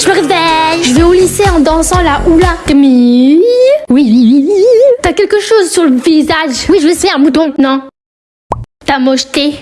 Je me réveille. Je vais au lycée en dansant la hula. Camille. Oui, oui, oui. T'as quelque chose sur le visage. Oui, je vais faire un mouton. Non. T'as mocheté.